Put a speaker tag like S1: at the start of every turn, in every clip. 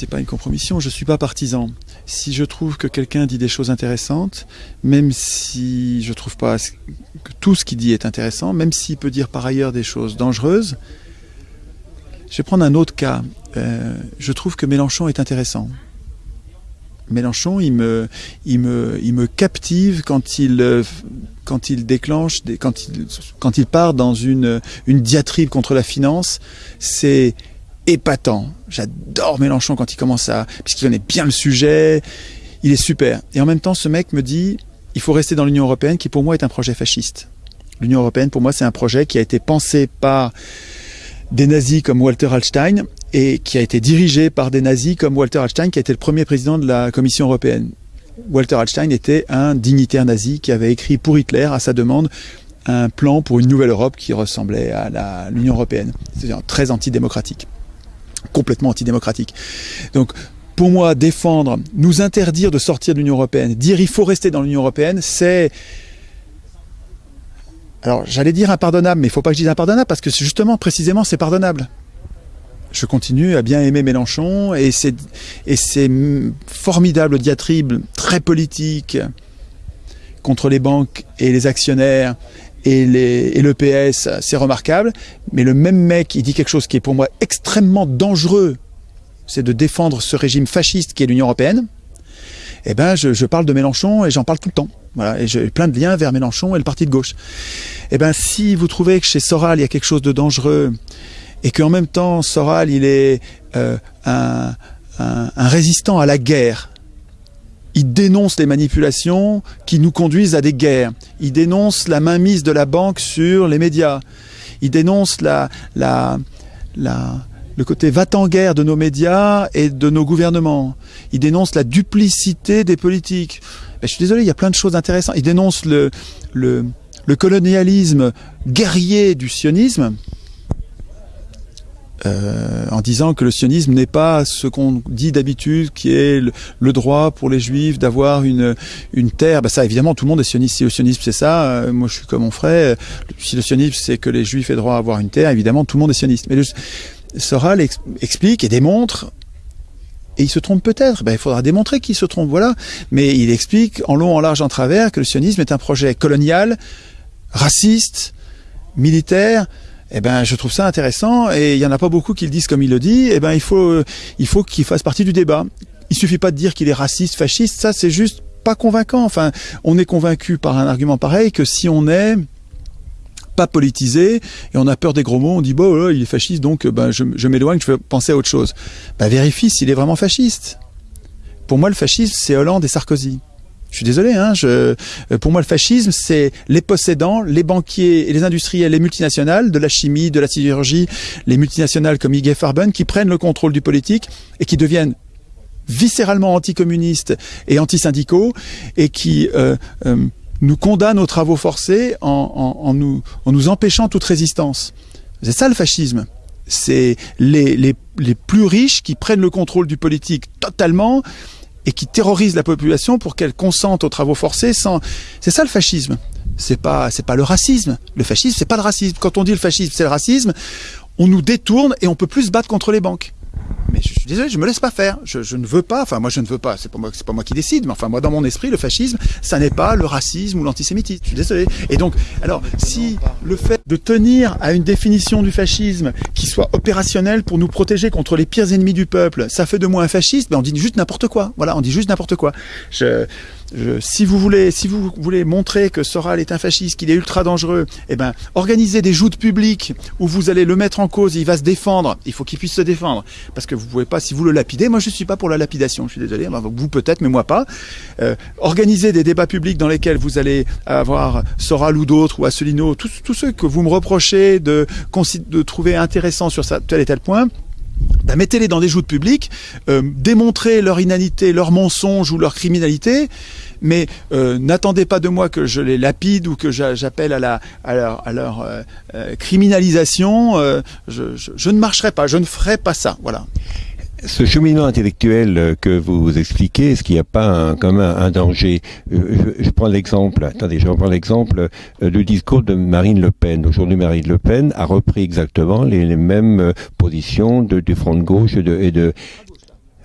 S1: c'est pas une compromission. Je suis pas partisan. Si je trouve que quelqu'un dit des choses intéressantes, même si je trouve pas que tout ce qu'il dit est intéressant, même s'il peut dire par ailleurs des choses dangereuses, je vais prendre un autre cas. Euh, je trouve que Mélenchon est intéressant. Mélenchon, il me, il me, il me captive quand il, euh, quand il déclenche, quand, il, quand il part dans une, une diatribe contre la finance. C'est épatant. J'adore Mélenchon quand il commence à, puisqu'il connaît bien le sujet. Il est super. Et en même temps, ce mec me dit, il faut rester dans l'Union européenne, qui pour moi est un projet fasciste. L'Union européenne, pour moi, c'est un projet qui a été pensé par des nazis comme Walter Hallstein et qui a été dirigé par des nazis comme Walter Hallstein, qui a été le premier président de la Commission européenne. Walter Hallstein était un dignitaire nazi qui avait écrit pour Hitler, à sa demande, un plan pour une nouvelle Europe qui ressemblait à l'Union européenne, c'est-à-dire très antidémocratique, complètement antidémocratique. Donc, pour moi, défendre, nous interdire de sortir de l'Union européenne, dire il faut rester dans l'Union européenne, c'est alors j'allais dire impardonnable, mais il ne faut pas que je dise impardonnable parce que justement, précisément, c'est pardonnable. Je continue à bien aimer Mélenchon et ces, et ces formidables diatribes très politiques contre les banques et les actionnaires et, les, le PS, c'est remarquable. Mais le même mec, il dit quelque chose qui est pour moi extrêmement dangereux, c'est de défendre ce régime fasciste qui est l'Union européenne. Eh ben, je, parle de Mélenchon et j'en parle tout le temps. Voilà, et j'ai plein de liens vers Mélenchon et le parti de gauche. Eh ben, si vous trouvez que chez Soral il y a quelque chose de dangereux et qu'en même temps Soral il est euh, un, résistant à la guerre, il dénonce les manipulations qui nous conduisent à des guerres. Il dénonce la mainmise de la banque sur les médias. Il dénonce le côté va-t-en-guerre de nos médias et de nos gouvernements. Il dénonce la duplicité des politiques. Ben, je suis désolé, il y a plein de choses intéressantes. Il dénonce le colonialisme guerrier du sionisme. Euh, en disant que le sionisme n'est pas ce qu'on dit d'habitude, qui est le, droit pour les juifs d'avoir une, une terre. Ben ça, évidemment, tout le monde est sioniste. Si le sionisme c'est ça, euh, moi je suis comme mon frère. Si le sionisme c'est que les juifs aient droit à avoir une terre, évidemment, tout le monde est sioniste. Mais le, Soral ex explique et démontre et il se trompe peut-être. Ben, il faudra démontrer qu'il se trompe, voilà. Mais il explique en long, en large, en travers que le sionisme est un projet colonial, raciste, militaire. Eh ben, je trouve ça intéressant et il y en a pas beaucoup qui le disent comme il le dit. Eh ben, il faut, il faut qu'il fasse partie du débat. Il suffit pas de dire qu'il est raciste, fasciste. Ça, c'est juste pas convaincant. Enfin, on est convaincu par un argument pareil que si on est pas politisé et on a peur des gros mots, on dit bon il est fasciste donc ben, je, m'éloigne, je vais penser à autre chose. Ben, vérifie s'il est vraiment fasciste. Pour moi le fascisme c'est Hollande et Sarkozy. Je suis désolé, hein, je, pour moi le fascisme c'est les possédants, les banquiers et les industriels, les multinationales de la chimie, de la sidérurgie, les multinationales comme IG Farben qui prennent le contrôle du politique et qui deviennent viscéralement anticommunistes et antisyndicaux et qui euh, euh, nous condamne aux travaux forcés en, nous, empêchant toute résistance. C'est ça le fascisme. C'est les plus riches qui prennent le contrôle du politique totalement et qui terrorisent la population pour qu'elle consente aux travaux forcés sans. C'est ça le fascisme. C'est pas c'est pas le racisme. Le fascisme c'est pas le racisme. Quand on dit le fascisme c'est le racisme, on nous détourne et on peut plus se battre contre les banques mais je suis désolé, je me laisse pas faire. Je, je ne veux pas. Enfin, moi, je ne veux pas. C'est pas moi, c'est pas moi qui décide. Mais enfin, moi, dans mon esprit, le fascisme, ça n'est pas le racisme ou l'antisémitisme. Je suis désolé. Et donc, alors, si le fait de tenir à une définition du fascisme qui soit opérationnelle pour nous protéger contre les pires ennemis du peuple, ça fait de moi un fasciste. Ben, on dit juste n'importe quoi. Voilà, on dit juste n'importe quoi. Je, si vous voulez, si vous voulez montrer que Soral est un fasciste, qu'il est ultra dangereux, eh ben, organisez des joutes publiques où vous allez le mettre en cause, il va se défendre. Il faut qu'il puisse se défendre, parce que vous pouvez pas, si vous le lapidez, moi je suis pas pour la lapidation, je suis désolé, vous peut-être, mais moi pas. Euh, organisez des débats publics dans lesquels vous allez avoir Soral ou d'autres ou Asselineau, tous, ceux que vous me reprochez de, trouver intéressants sur tel et tel point ben, mettez-les dans des joutes publiques, euh, démontrez leur inanité, leur mensonge ou leur criminalité, mais euh, n'attendez pas de moi que je les lapide ou que j'appelle à, la, à leur, à leur euh, euh criminalisation. Euh, je, je, je, ne marcherai pas, je ne ferai pas ça. Voilà.
S2: Ce cheminement intellectuel que vous expliquez, est-ce qu'il n'y a pas un, quand même un, danger? Je, je, prends l'exemple, attendez, je reprends l'exemple du discours de Marine Le Pen. Aujourd'hui, Marine Le Pen a repris exactement les, mêmes positions du front de gauche et de, et de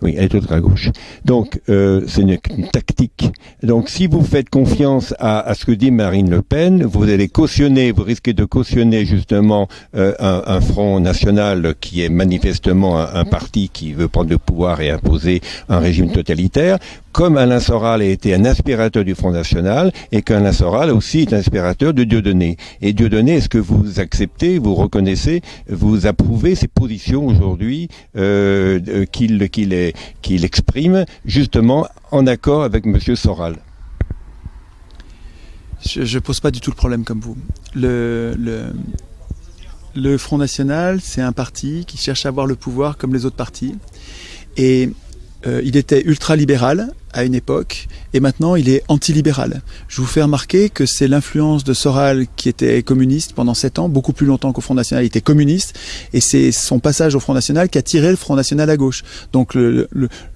S2: Oui, elle est ultra gauche. Donc, euh, c'est une, tactique. Donc, si vous faites confiance à, ce que dit Marine Le Pen, vous allez cautionner, vous risquez de cautionner justement euh, un, front national qui est manifestement un, parti qui veut prendre le pouvoir et imposer un régime totalitaire comme Alain Soral a été un aspirateur du Front National et qu'Alain Soral aussi est un aspirateur de Dieudonné. Et Dieudonné, est-ce que vous acceptez, vous reconnaissez, vous approuvez ces positions aujourd'hui euh, qu'il qu'il exprime justement en accord avec Monsieur Soral?
S1: Je ne pose pas du tout le problème comme vous. Le, le, le Front National, c'est un parti qui cherche à avoir le pouvoir comme les autres partis. Et euh, il était ultra-libéral à une époque et maintenant il est anti-libéral. Je vous fais remarquer que c'est l'influence de Soral qui était communiste pendant sept ans, beaucoup plus longtemps qu'au Front National, il était communiste et c'est son passage au Front National qui a tiré le Front National à gauche. Donc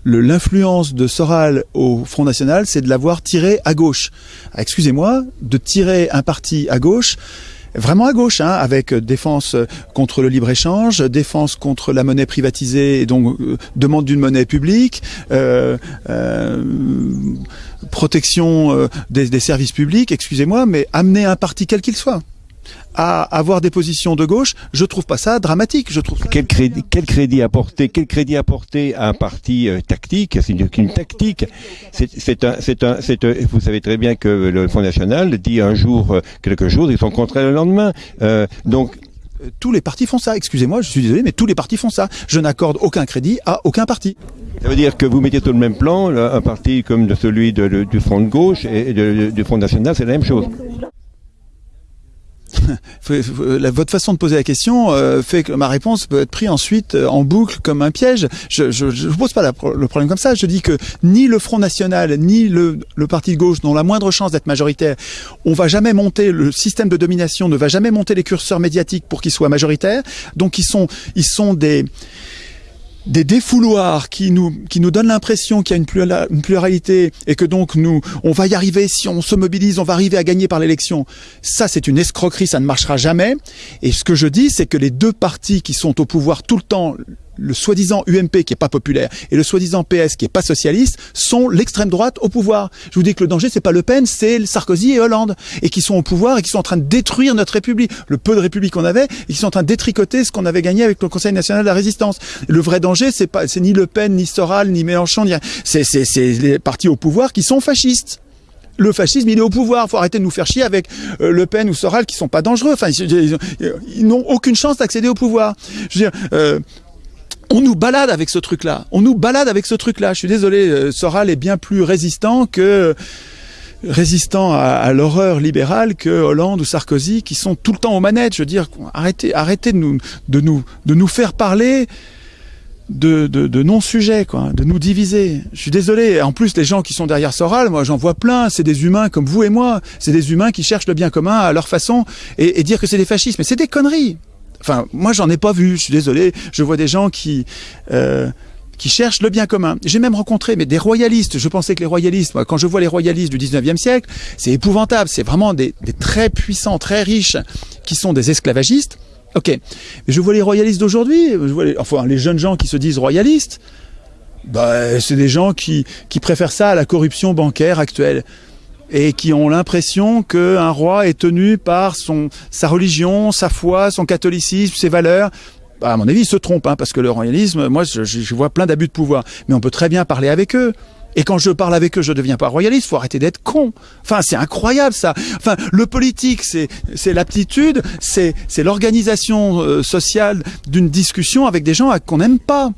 S1: l'influence de Soral au Front National, c'est de l'avoir tiré à gauche. Ah, excusez-moi, de tirer un parti à gauche, vraiment à gauche, hein, avec défense contre le libre-échange, défense contre la monnaie privatisée et donc euh, demande d'une monnaie publique, euh, euh, protection euh, des, des services publics, excusez-moi, mais amener un parti quel qu'il soit à avoir des positions de gauche, je trouve pas ça dramatique. Je trouve
S2: quel crédit, quel crédit apporter, quel crédit apporter à un parti euh, tactique? C'est une, une, tactique. C'est un, c'est un, c'est vous savez très bien que le Front National dit un jour euh, quelque chose et son contraire le lendemain. Euh, donc
S1: tous les partis font ça. Excusez-moi, je suis désolé, mais tous les partis font ça. Je n'accorde aucun crédit à aucun parti.
S2: Ça veut dire que vous mettez sur le même plan un parti comme celui de, de, du Front de gauche et de, du Front National, c'est la même chose.
S1: votre façon de poser la question euh, fait que ma réponse peut être prise ensuite euh, en boucle comme un piège. Je ne pose pas le problème comme ça. Je dis que ni le Front National, ni le, le Parti de gauche n'ont la moindre chance d'être majoritaire. On va jamais monter, le système de domination ne va jamais monter les curseurs médiatiques pour qu'ils soient majoritaires. Donc ils sont, ils sont des des défouloirs qui nous, donnent l'impression qu'il y a une, une, pluralité et que donc nous, on va y arriver, si on se mobilise, on va arriver à gagner par l'élection. Ça, c'est une escroquerie, ça ne marchera jamais. Et ce que je dis, c'est que les deux partis qui sont au pouvoir tout le temps, le soi-disant UMP qui est pas populaire et le soi-disant PS qui est pas socialiste sont l'extrême droite au pouvoir. Je vous dis que le danger c'est pas Le Pen, c'est Sarkozy et Hollande et qui sont au pouvoir et qui sont en train de détruire notre République, le peu de République qu'on avait et qui sont en train de détricoter ce qu'on avait gagné avec le Conseil national de la résistance. Le vrai danger c'est pas ni Le Pen ni Soral ni Mélenchon, c'est les partis au pouvoir qui sont fascistes le fascisme, il est au pouvoir. Faut arrêter de nous faire chier avec euh, Le Pen ou Soral qui sont pas dangereux. Enfin, ils, n'ont aucune chance d'accéder au pouvoir. Euh, on nous balade avec ce truc-là. On nous balade avec ce truc-là. Je suis désolé, euh, Soral est bien plus résistant que résistant à, l'horreur libérale que Hollande ou Sarkozy qui sont tout le temps aux manettes. Je veux dire, arrêtez, arrêtez de nous, de nous, faire parler de non-sujets, quoi, de nous diviser. Je suis désolé. En plus, les gens qui sont derrière Soral, moi, j'en vois plein. C'est des humains comme vous et moi. C'est des humains qui cherchent le bien commun à leur façon et, et dire que c'est des fascistes. Mais c'est des conneries. Enfin, moi, j'en ai pas vu. Je suis désolé. Je vois des gens qui euh, qui cherchent le bien commun. J'ai même rencontré mais des royalistes. Je pensais que les royalistes, quand je vois les royalistes du 19e siècle, c'est épouvantable. C'est vraiment des, très puissants, très riches, qui sont des esclavagistes. Ok, mais je vois les royalistes d'aujourd'hui, enfin les jeunes gens qui se disent royalistes, bah, c'est des gens qui, qui préfèrent ça à la corruption bancaire actuelle et qui ont l'impression qu'un roi est tenu par son, sa religion, sa foi, son catholicisme, ses valeurs. Bah, à mon avis, ils se trompent, hein, parce que le royalisme, moi, je, je vois plein d'abus de pouvoir. Mais on peut très bien parler avec eux. Et quand je parle avec eux, je deviens pas royaliste. Faut arrêter d'être con. Enfin, c'est incroyable ça. Enfin, le politique, c'est c'est l'aptitude, c'est c'est l'organisation euh, sociale d'une discussion avec des gens qu'on n'aime pas.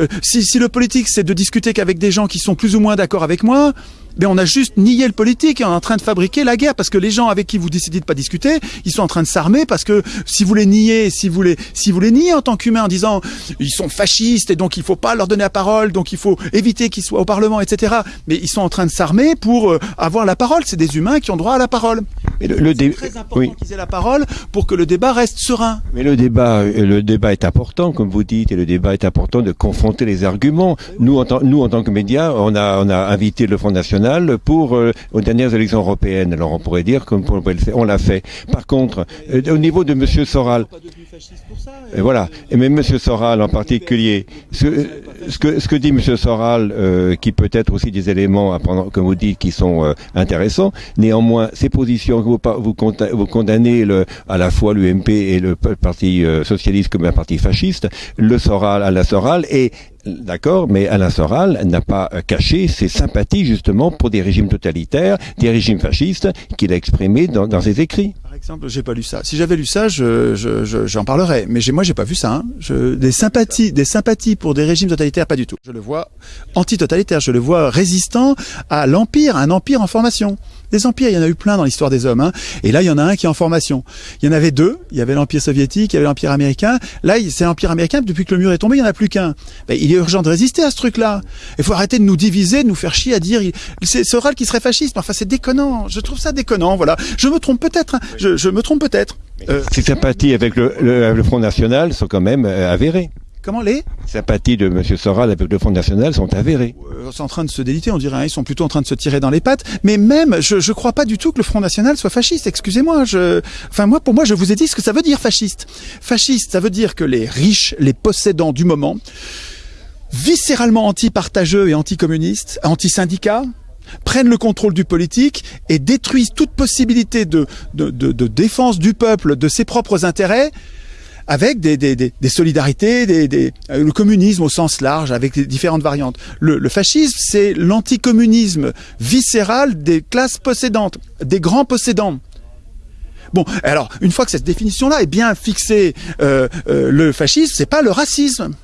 S1: Euh, si le politique c'est de discuter qu'avec des gens qui sont plus ou moins d'accord avec moi, mais on a juste nié le politique et on est en train de fabriquer la guerre parce que les gens avec qui vous décidez de pas discuter, ils sont en train de s'armer parce que si vous les niez, si vous les, si vous les niez en tant qu'humain en disant ils sont fascistes et donc il faut pas leur donner la parole, donc il faut éviter qu'ils soient au Parlement, etc. Mais ils sont en train de s'armer pour euh, avoir la parole. C'est des humains qui ont droit à la parole.
S2: Mais le, le
S1: c'est très important oui. qu'ils aient la parole pour que le débat reste serein.
S2: Mais le débat, euh, le débat est important, comme vous dites, et le débat est important de confronter les arguments. Nous, en, nous, en tant que médias, on a, on a invité le Front National pour euh, aux dernières élections européennes. Alors on pourrait dire comme on l'a fait. Par contre, euh, au niveau de Monsieur Soral, Et voilà. Et même M. Soral en particulier, ce, que, ce que dit M. Soral, euh, qui peut être aussi des éléments, à prendre, comme vous dites, qui sont intéressants, néanmoins, ces positions vous, condamnez à la fois l'UMP et le Parti euh, socialiste comme un parti fasciste, le Soral à Soral, et D'accord, mais Alain Soral n'a pas caché ses sympathies justement pour des régimes totalitaires, des régimes fascistes qu'il a exprimés dans, ses écrits.
S1: Par exemple, j'ai pas lu ça. Si j'avais lu ça, j'en je, je, parlerais. Mais moi, j'ai pas vu ça. Hein. Des sympathies, des sympathies pour des régimes totalitaires, pas du tout. Je le vois anti-totalitaire. Je le vois résistant à l'empire, un empire en formation. Des empires, il y en a eu plein dans l'histoire des hommes. Hein. Et là, il y en a un qui est en formation. Il y en avait deux. Il y avait l'empire soviétique, il y avait l'empire américain. Là, c'est l'empire américain. Depuis que le mur est tombé, il n'y en a plus qu'un. Ben, il est urgent de résister à ce truc-là. Il faut arrêter de nous diviser, de nous faire chier à dire c'est Soral qui serait fasciste. Enfin, c'est déconnant. Je trouve ça déconnant. Voilà. Je me trompe peut-être. Hein. Je, me trompe peut-être.
S2: Euh, sympathies avec le, le, Front National sont quand même euh, avérées.
S1: Comment les
S2: sympathies de M. Soral avec le Front National sont avérées.
S1: Euh, c'est en train de se déliter, on dirait. Hein, ils sont plutôt en train de se tirer dans les pattes. Mais même, je ne crois pas du tout que le Front National soit fasciste. Excusez-moi. Je... Enfin, moi, pour moi, je vous ai dit ce que ça veut dire fasciste. Fasciste, ça veut dire que les riches, les possédants du moment, viscéralement anti-partageux et anti-communistes, anti-syndicats, prennent le contrôle du politique et détruisent toute possibilité de, de, de, de défense du peuple, de ses propres intérêts, avec des, des, des, des solidarités, des, des, euh, le communisme au sens large, avec différentes variantes. Le, le fascisme, c'est l'anticommunisme viscéral des classes possédantes, des grands possédants. Bon, alors une fois que cette définition-là est bien fixée, euh, euh, le fascisme, c'est pas le racisme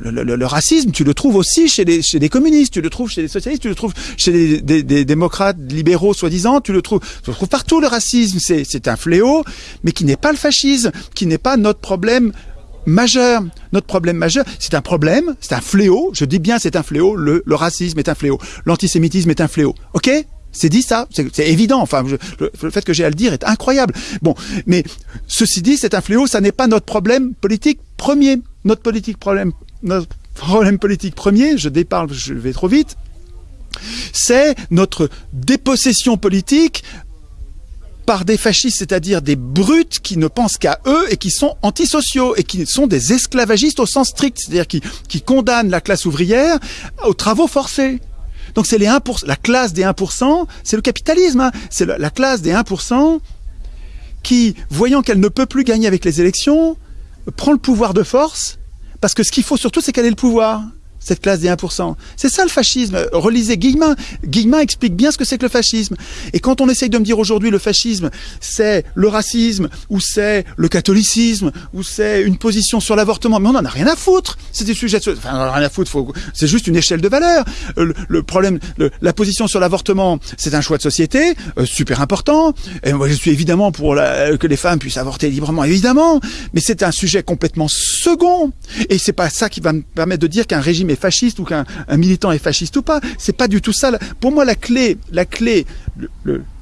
S1: le, racisme, tu le trouves aussi chez les, chez les communistes, tu le trouves chez les socialistes, tu le trouves chez des, démocrates libéraux soi-disant, tu le trouves, tu le trouves partout le racisme. C'est un fléau, mais qui n'est pas le fascisme, qui n'est pas notre problème majeur. Notre problème majeur, c'est un problème, c'est un fléau. Je dis bien c'est un fléau. Le, racisme est un fléau. L'antisémitisme est un fléau. Ok? C'est dit ça, c'est évident. Enfin, le, le, fait que j'ai à le dire est incroyable. Bon, mais ceci dit, c'est un fléau. Ça n'est pas notre problème politique premier. Notre politique problème notre problème politique premier, je déparle, je vais trop vite, c'est notre dépossession politique par des fascistes, c'est-à-dire des brutes qui ne pensent qu'à eux et qui sont antisociaux et qui sont des esclavagistes au sens strict, c'est-à-dire qui, qui condamnent la classe ouvrière aux travaux forcés. Donc c'est les 1%, la classe des 1%, c'est le capitalisme, hein. c'est la, la classe des 1% qui, voyant qu'elle ne peut plus gagner avec les élections, prend le pouvoir de force parce que ce qu'il faut surtout, c'est qu'elle ait le pouvoir cette classe des 1%. C'est ça le fascisme. Relisez Guillemin. Guillemin explique bien ce que c'est que le fascisme. Et quand on essaye de me dire aujourd'hui le fascisme, c'est le racisme, ou c'est le catholicisme, ou c'est une position sur l'avortement, mais on n'en a rien à foutre. C'est des sujets, enfin, on en a rien à foutre. C'est juste une échelle de valeur. Euh, le, problème, la position sur l'avortement, c'est un choix de société euh, super important. Je suis évidemment pour que les femmes puissent avorter librement, évidemment. Mais c'est un sujet complètement second. Et c'est pas ça qui va me permettre de dire qu'un régime fasciste ou qu'un militant est fasciste ou pas. C'est pas du tout ça. Pour moi, la clé, la clé,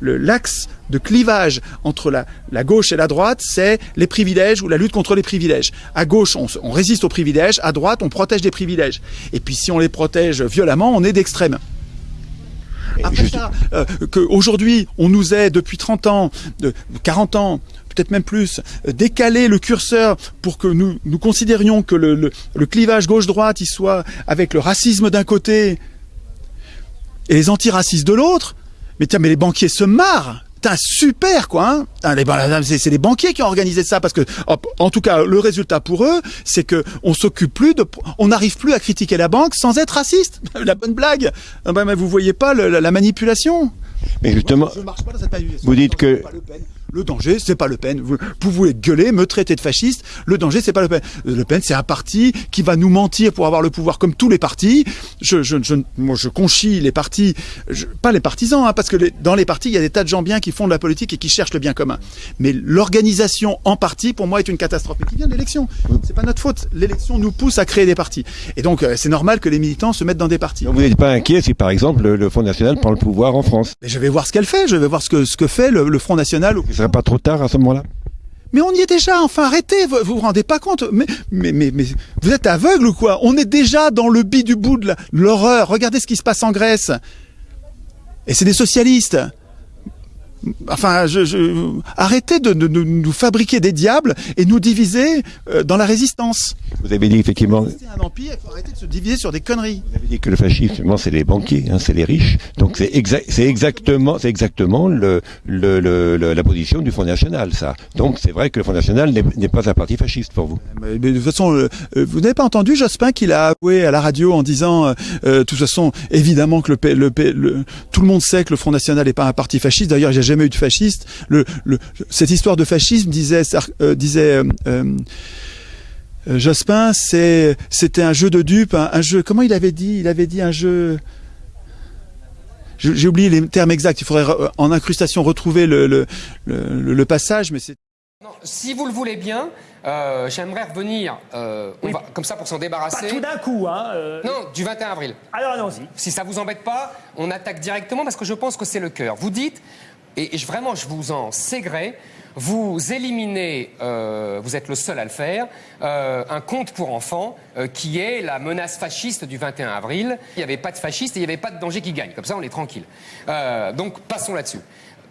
S1: l'axe de clivage entre la, la, gauche et la droite, c'est les privilèges ou la lutte contre les privilèges. À gauche, on, résiste aux privilèges. À droite, on protège des privilèges. Et puis, si on les protège violemment, on est d'extrême. Après ça, euh, qu'aujourd'hui, on nous est depuis 30 ans, de 40 ans, peut-être même plus, décaler le curseur pour que nous, nous considérions que le, le, clivage gauche-droite, il soit avec le racisme d'un côté et les antiracistes de l'autre. Mais tiens, mais les banquiers se marrent. Putain, super quoi hein C'est les banquiers qui ont organisé ça parce que, en tout cas, le résultat pour eux, c'est que on s'occupe plus de, on n'arrive plus à critiquer la banque sans être raciste. la bonne blague. Ah mais vous voyez pas la, manipulation.
S2: Mais justement, vous dites que
S1: le danger, c'est pas Le Pen. Vous, pouvez gueuler, me traiter de fasciste. Le danger, c'est pas Le Pen. Le Pen, c'est un parti qui va nous mentir pour avoir le pouvoir, comme tous les partis. Je, je, je moi, je conchis les partis, pas les partisans, hein, parce que dans les partis, il y a des tas de gens bien qui font de la politique et qui cherchent le bien commun. Mais l'organisation en parti, pour moi, est une catastrophe. Et qui vient de l'élection. C'est pas notre faute. L'élection nous pousse à créer des partis. Et donc, euh, c'est normal que les militants se mettent dans des partis.
S2: vous n'êtes pas inquiet si, par exemple, le, Front National prend le pouvoir en France?
S1: Mais Je vais voir ce qu'elle fait. Je vais voir ce que, ce que fait le, le Front National
S2: pas trop tard à ce moment-là
S1: mais on y est déjà, enfin arrêtez, vous vous, rendez pas compte mais, mais, mais, vous êtes aveugle ou quoi? On est déjà dans le bit du bout de l'horreur. Regardez ce qui se passe en Grèce. Et c'est des socialistes. Enfin, je, je, arrêtez de, de, de, nous fabriquer des diables et nous diviser euh, dans la résistance.
S2: Vous avez dit effectivement.
S1: C'est un empire, il faut arrêter de se diviser sur des conneries.
S2: Vous avez dit que le fascisme, c'est les banquiers, hein, c'est les riches. Donc c'est exact, c'est exactement, c'est exactement le, le, le, la position du Front National, ça. Donc c'est vrai que le Front National n'est pas un parti fasciste pour vous.
S1: Mais, mais de toute façon, euh, vous n'avez pas entendu Jospin qu'il a avoué à la radio en disant, euh, de toute façon, évidemment que le, tout le monde sait que le Front National n'est pas un parti fasciste. D'ailleurs, jamais eu de fasciste. Le, le, cette histoire de fascisme disait, euh, disait euh, euh, Jospin, c'était un jeu de dupes, un, un, jeu. Comment il avait dit? Il avait dit un jeu. J'ai oublié les termes exacts. Il faudrait en incrustation retrouver le, le, le, le passage, mais c'est.
S3: Si vous le voulez bien, euh, j'aimerais revenir, euh, on oui. va, comme ça pour s'en débarrasser.
S4: Pas tout d'un coup, hein euh...
S3: Non, du 21 avril.
S4: Alors allons-y.
S3: Si ça vous embête pas, on attaque directement parce que je pense que c'est le cœur. Vous dites, et, et vraiment je vous en sais gré, vous éliminez, euh, vous êtes le seul à le faire, euh, un conte pour enfants euh, qui est la menace fasciste du 21 avril. Il n'y avait pas de fascistes et il n'y avait pas de danger qui gagne. Comme ça, on est tranquille. Donc, passons là-dessus.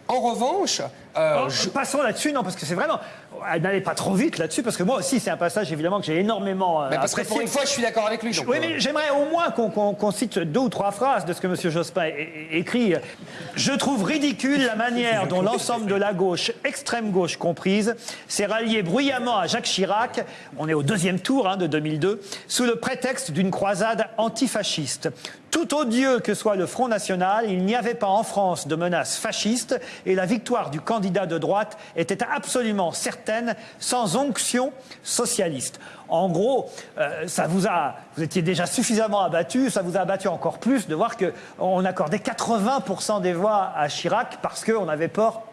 S3: En revanche,
S4: euh, oh, je... passons là-dessus, non, parce que c'est vraiment. N'allez pas trop vite là-dessus, parce que moi aussi, c'est un passage évidemment que j'ai énormément.
S3: Euh, parce apprécié. que pour une fois, je suis d'accord avec lui. Donc,
S4: oui, mais j'aimerais au moins qu'on qu qu cite deux ou trois phrases de ce que M. Jospin écrit. Je trouve ridicule la manière dont l'ensemble de la gauche, extrême gauche comprise, s'est rallié bruyamment à Jacques Chirac. On est au deuxième tour hein, de 2002, sous le prétexte d'une croisade antifasciste. Tout odieux que soit le Front National, il n'y avait pas en France de menace fasciste et la victoire du candidat de droite était absolument certaine, sans onction socialiste. En gros, euh, ça vous a, vous étiez déjà suffisamment abattu, ça vous a abattu encore plus de voir qu'on accordait 80% des voix à Chirac parce qu'on avait peur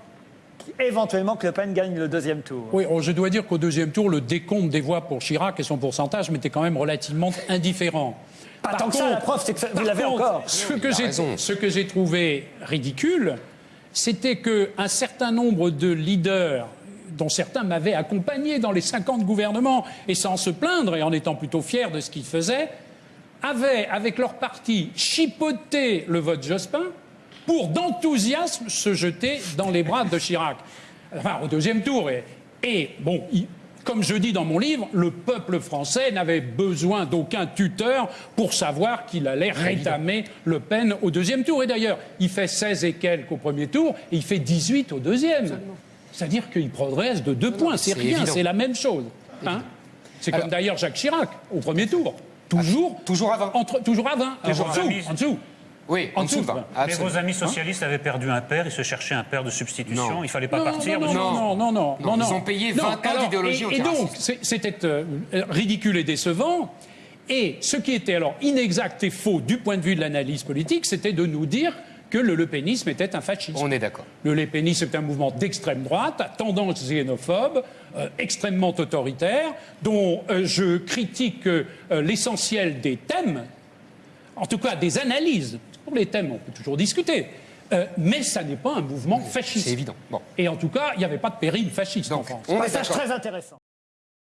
S4: éventuellement que Le Pen gagne le deuxième tour.
S5: Oui, je dois dire qu'au deuxième tour, le décompte des voix pour Chirac et son pourcentage m'était quand même relativement indifférent.
S4: Pas par tant contre, que ça, la preuve, c'est que ça, vous l'avez encore.
S5: Ce que, j'ai, ce que j'ai trouvé ridicule, c'était qu'un certain nombre de leaders dont certains m'avaient accompagné dans les 50 gouvernements, et sans se plaindre et en étant plutôt fiers de ce qu'ils faisaient, avaient, avec leur parti, chipoté le vote Jospin pour d'enthousiasme se jeter dans les bras de Chirac. Enfin, au deuxième tour. Et, et bon, il, comme je dis dans mon livre, le peuple français n'avait besoin d'aucun tuteur pour savoir qu'il allait rétamer Le Pen au deuxième tour. Et d'ailleurs, il fait 16 et quelques au premier tour et il fait 18 au deuxième. C'est-à-dire qu'il progresse de deux points. C'est rien, c'est la même chose. Hein c'est comme d'ailleurs Jacques Chirac au premier tour. Toujours,
S3: toujours à 20.
S5: Entre, toujours à 20. Alors, en, dessous, en dessous.
S3: Oui, en, dessous de 20.
S6: Mais vos amis socialistes hein avaient perdu un père, ils se cherchaient un père de substitution,
S3: non.
S6: il ne fallait pas
S5: non,
S6: partir.
S5: Non, non, non, non, non,
S3: Ils ont payé 20 ans d'idéologie
S5: Et, et donc, c'était euh, ridicule et décevant. Et ce qui était alors inexact et faux du point de vue de l'analyse politique, c'était de nous dire que le lepénisme était un fascisme.
S3: On est d'accord.
S5: Le lepénisme est un mouvement d'extrême droite, à tendance xénophobe, euh, extrêmement autoritaire, dont euh, je critique euh, l'essentiel des thèmes, en tout cas des analyses. Pour les thèmes, on peut toujours discuter. Euh, mais ça n'est pas un mouvement fasciste.
S3: C'est évident. Bon.
S5: Et en tout cas, il n'y avait pas de péril fasciste
S3: Donc,
S5: en France.
S4: On Passage très intéressant.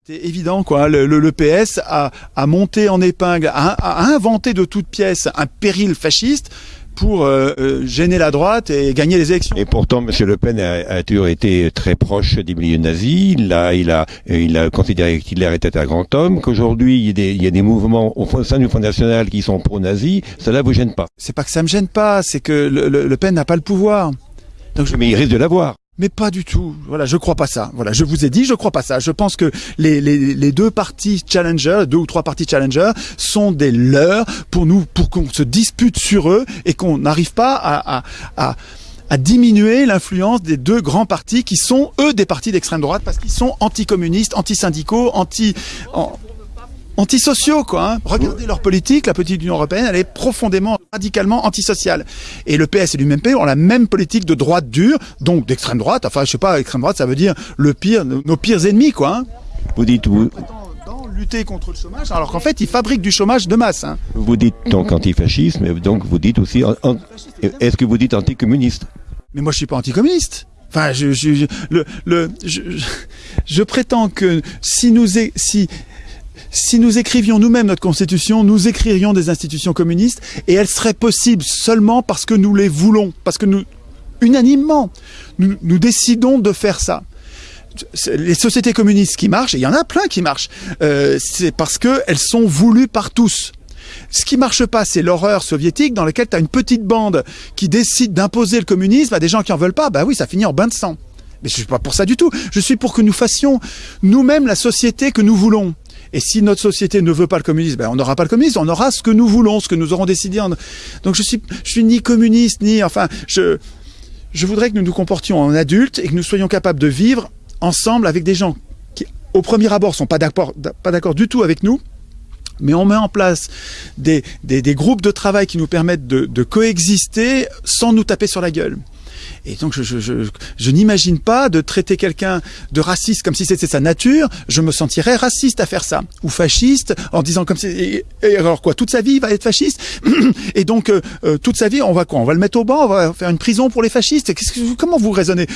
S1: C'est évident, quoi. Le, le, le PS a, a, monté en épingle, a, a, inventé de toutes pièces un péril fasciste pour euh, euh, gêner la droite et gagner les élections.
S2: Et pourtant, M. Le Pen a, a, toujours été très proche des milieux nazis. Il a, il a, il a considéré qu'Hitler était un grand homme. Qu'aujourd'hui, il, il, y a des mouvements au sein du Front National qui sont pro-nazis. Cela vous gêne pas?
S1: C'est pas que ça me gêne pas, c'est que le, le, le Pen n'a pas le pouvoir.
S2: Donc je... Mais il risque de l'avoir.
S1: Mais pas du tout. Voilà, je crois pas ça. Voilà, je vous ai dit, je crois pas ça. Je pense que les, les, les deux partis challenger, deux ou trois partis challenger, sont des leurs pour nous, pour qu'on se dispute sur eux et qu'on n'arrive pas à, à, à à diminuer l'influence des deux grands partis qui sont eux des partis d'extrême droite parce qu'ils sont anticommunistes, antisyndicaux, anti, an, antisociaux quoi. Hein. Regardez leur politique, la politique de l'Union européenne, elle est profondément, radicalement antisociale. Et le PS et l'UMP ont la même politique de droite dure, donc d'extrême droite. Enfin, je sais pas, extrême droite, ça veut dire le pire, nos pires ennemis quoi. Hein.
S2: Vous dites vous
S1: lutter contre le chômage, alors qu'en fait, ils fabriquent du chômage de masse. Hein.
S2: Vous dites donc antifascisme, mais donc vous dites aussi, est-ce que vous dites anticommuniste?
S1: Mais moi, je suis pas anticommuniste. Enfin, je, je, je le, le, je, je, prétends que si nous, si, si nous écrivions nous-mêmes notre constitution, nous écririons des institutions communistes et elles seraient possibles seulement parce que nous les voulons, parce que nous unanimement, nous, décidons de faire ça les sociétés communistes qui marchent, et il y en a plein qui marchent, euh, c'est parce qu'elles sont voulues par tous. Ce qui marche pas, c'est l'horreur soviétique dans laquelle tu as une petite bande qui décide d'imposer le communisme à des gens qui en veulent pas. Bah oui, ça finit en bain de sang. Mais je suis pas pour ça du tout. Je suis pour que nous fassions nous-mêmes la société que nous voulons. Et si notre société ne veut pas le communisme, ben on n'aura pas le communisme, on aura ce que nous voulons, ce que nous aurons décidé. Donc je suis, suis ni communiste, ni, enfin, je, je voudrais que nous nous comportions en adultes et que nous soyons capables de vivre ensemble avec des gens qui, au premier abord, sont pas d'accord, du tout avec nous, mais on met en place des, des, groupes de travail qui nous permettent de, coexister sans nous taper sur la gueule. Et donc, je, je, je, n'imagine pas de traiter quelqu'un de raciste comme si c'était sa nature. Je me sentirais raciste à faire ça. Ou fasciste en disant comme si... Et alors quoi Toute sa vie, il va être fasciste Et donc, euh, euh, toute sa vie, on va quoi On va le mettre au banc On va faire une prison pour les fascistes que, Comment vous raisonnez?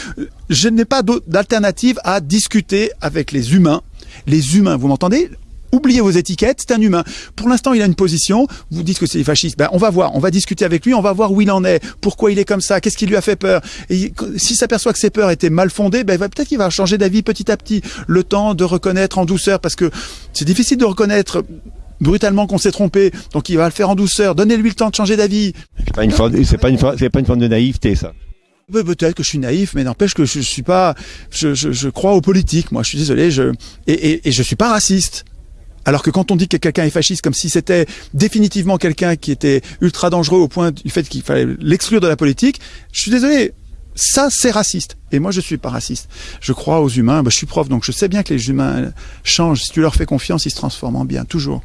S1: Je n'ai pas d'alternative à discuter avec les humains. Les humains, vous m'entendez? Oubliez vos étiquettes, c'est un humain. Pour l'instant, il a une position, vous dites que c'est fasciste, ben, on va voir, on va discuter avec lui, on va voir où il en est, pourquoi il est comme ça, qu'est-ce qui lui a fait peur? Et s'il s'aperçoit que ses peurs étaient mal fondées, ben, peut-être qu'il va changer d'avis petit à petit, le temps de reconnaître en douceur, parce que c'est difficile de reconnaître brutalement qu'on s'est trompé, donc il va le faire en douceur, donnez-lui le temps de changer d'avis.
S2: C'est pas une forme, c'est pas une, c'est pas une forme de naïveté, ça.
S1: Peut-être que je suis naïf, mais n'empêche que je, je suis pas, je, je, je, crois aux politiques. Moi, je suis désolé, je et, et, et je suis pas raciste. Alors que quand on dit que quelqu'un est fasciste, comme si c'était définitivement quelqu'un qui était ultra dangereux au point du fait qu'il fallait l'exclure de la politique, je suis désolé, ça c'est raciste. Et moi je suis pas raciste. Je crois aux humains, bah, je suis prof donc je sais bien que les humains changent. Si tu leur fais confiance, ils se transforment en bien, toujours.